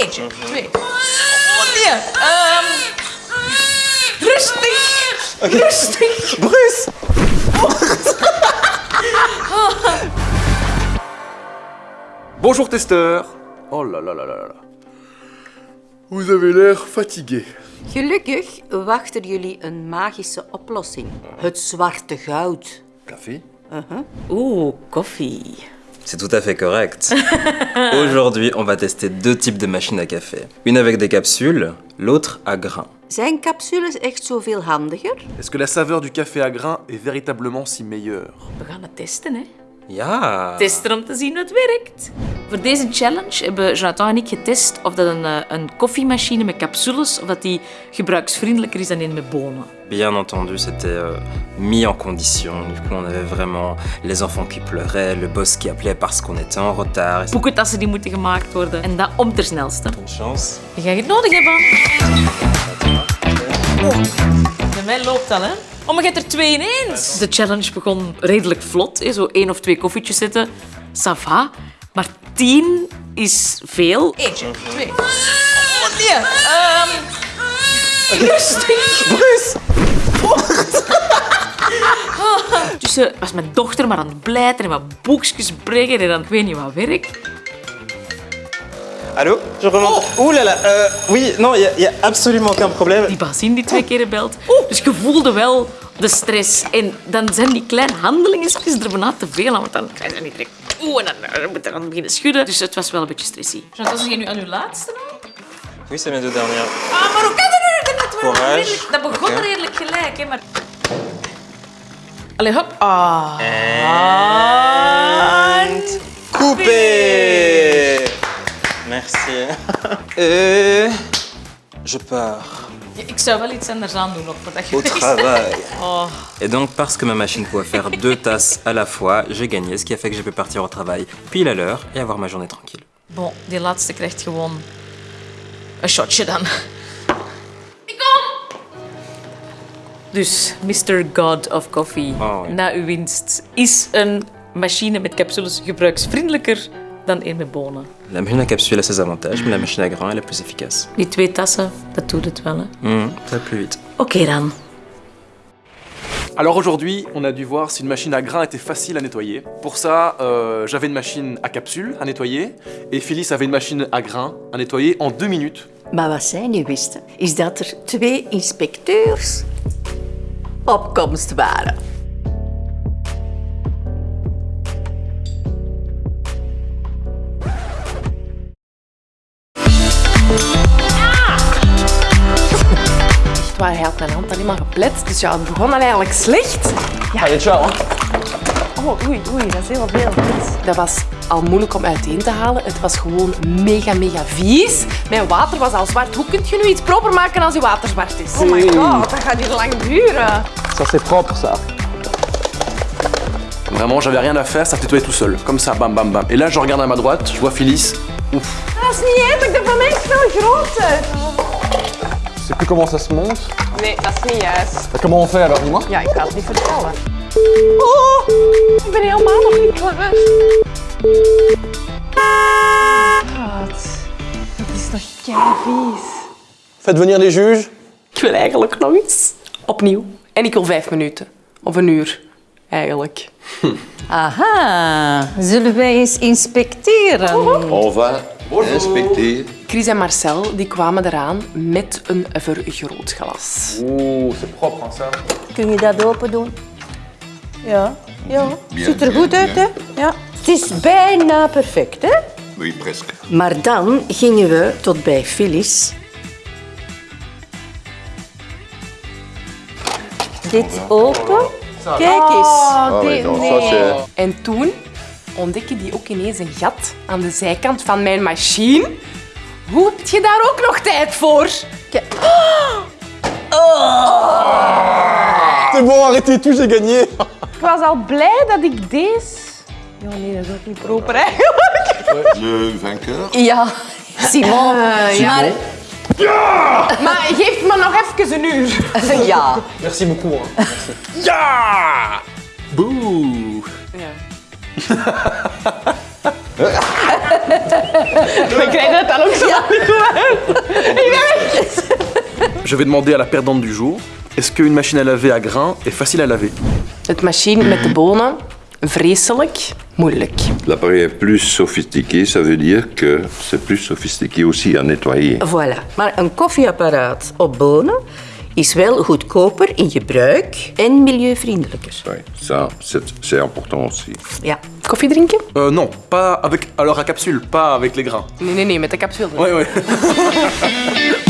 Eentje, twee. Oh nee. Ehm rustig. Rustig. Bruce Bonjour testeur Oh là là là là là. Vous avez l'air fatigué. Gelukkig wachten jullie een magische oplossing. Het zwarte goud. Café Oeh, koffie. C'est tout à fait correct. Aujourd'hui, on va tester deux types de machines à café. Une avec des capsules, l'autre à grains. Zijn capsules echt zoveel handiger? Est-ce que la saveur du café à grains est véritablement si meilleure? We gaan het testen, hè. Ja Testen om te zien werkt. Voor deze challenge hebben Jonathan en ik getest of dat een, eh, een koffiemachine met capsules of dat die gebruiksvriendelijker is dan een met bonen. Bien entendu, c'était euh, mis en condition. Du coup, on avait vraiment les enfants qui pleuraient, le boss qui appelait parce qu'on était en retard. Et Boekentassen die moeten gemaakt worden. En dat om ter snelste. Une chance. Je gaat het nodig hebben. Bij mij loopt dat, hè? Oh, maar je hebt er twee ineens. De challenge begon redelijk vlot. Zo één of twee koffietjes zetten. Ça va. Maar tien is veel. Eentje, twee. Oh, nee. Ehm rustig. Bruce Tussen was mijn dochter maar aan het blijten en wat boekjes brengen en dan ik weet niet wat werk. Allô Je remonte. Ouh là là, euh, oui, non, il n'y a, absolument aucun problème. Die bazin die twee keer belt. Dus je voelde wel de stress. En dan zijn die kleine handelingen er bijna te veel aan. Want dan krijg je niet direct... Oeh, en dan moet je dan beginnen schudden. Dus het was wel een beetje stressy. Zeg je nu aan uw laatste nou? Oui, c'est mes deux dernières. Ah, maar hoe kan dat nu? Dat, redelijk- dat begon redelijk gelijk, hè. Maar... Allee, hop. Ah. En... Coupé Merci. Je pars Ja, ik zou wel iets anders aan doen nog voordat je au travail. Oh. Et donc, parce que ma machine pouvait faire deux tasses à la fois, j'ai gagné, ce qui a fait que j'ai pu partir au travail pile à l'heure et avoir ma journée tranquille. Bon, die laatste krijgt gewoon een shotje dan. Ik kom! Dus, Mr. God of Coffee, Oh, ja. na uw winst, is een machine met capsules gebruiksvriendelijker dan met bonen. La machine à capsule a ses avantages, mais la machine à grains est la plus efficace. Die twee tassen, dat doet het wel, hè? Mmh, ça va plus vite. Oké dan. Alors aujourd'hui, on a dû voir si une machine à grains était facile à nettoyer. Pour ça, euh, j'avais une machine à capsules à nettoyer et Phyllis avait une machine à grains à nettoyer en deux minutes. Maar wat zij niet wisten, is dat er twee inspecteurs op komst waren. Maar hij had mijn hand alleen maar geplet, dus ja, het begon dan eigenlijk slecht. Ja, je ciao. Oh, oei, oei, dat is heel veel. Dat was al moeilijk om uiteen te halen. Het was gewoon mega, mega vies. Mijn water was al zwart. Hoe kun je nu iets proper maken als je water zwart is? Oh my god, dat gaat hier lang duren. Ça c'est propre ça. Vraiment, j'avais rien à faire, ça nettoyait tout seul. Comme ça, bam bam bam. Et là, je regarde à ma droite, je vois Phyllis. Ouf. Dat is niet eerlijk, de van mij is veel groter. Je sais plus comment ça se monte. Nee, dat is niet juist. Comment on fait alors, dis-moi Ja, ik ga het niet vertellen. Oh, ik ben helemaal nog niet klaar. Schat, dat is nog kei vies. Faites venir les juges. Ik wil eigenlijk nog iets. Opnieuw. En ik wil vijf minuten. Of een uur, eigenlijk. Aha, zullen wij eens inspecteren? On va inspecter. Chris en Marcel die kwamen eraan met een vergrootglas. Ouh, c'est propre hein, ça. Kun je dat open doen? Ja, ja. Bien, Ziet er bien, goed uit, hè? Ja. Het is bijna perfect, hè? Oui, presque. Maar dan gingen we tot bij Phyllis. Dit open. Kijk eens. Ça c'est... En toen ontdekte die ook ineens een gat aan de zijkant van mijn machine. Hoe heb je daar ook nog tijd voor? C'est bon, arrêtez tout, j'ai gagné. Ik was al blij dat ik deze... Ja, nee, dat is ook niet proper eigenlijk. Le vainqueur Ja, Simon. ja. Maar geef me nog even een uur. ja. Merci beaucoup. Hein. Ya Bouh Je vais demander à la perdante du jour, est-ce qu'une machine à laver à grains est facile à laver? Het machine met de bonen, vreselijk moeilijk. L'appareil est plus sophistiqué, ça veut dire que c'est plus sophistiqué aussi à nettoyer. Voilà. Maar een koffieapparaat op bonen is wel goedkoper in gebruik en milieuvriendelijker. Ouais, ça, c'est c'est important aussi. Ja. Koffie drinken? Euh, non, pas avec... Alors à capsule, pas avec les grains. Nee, nee, nee, met de capsule. Ouais, ouais.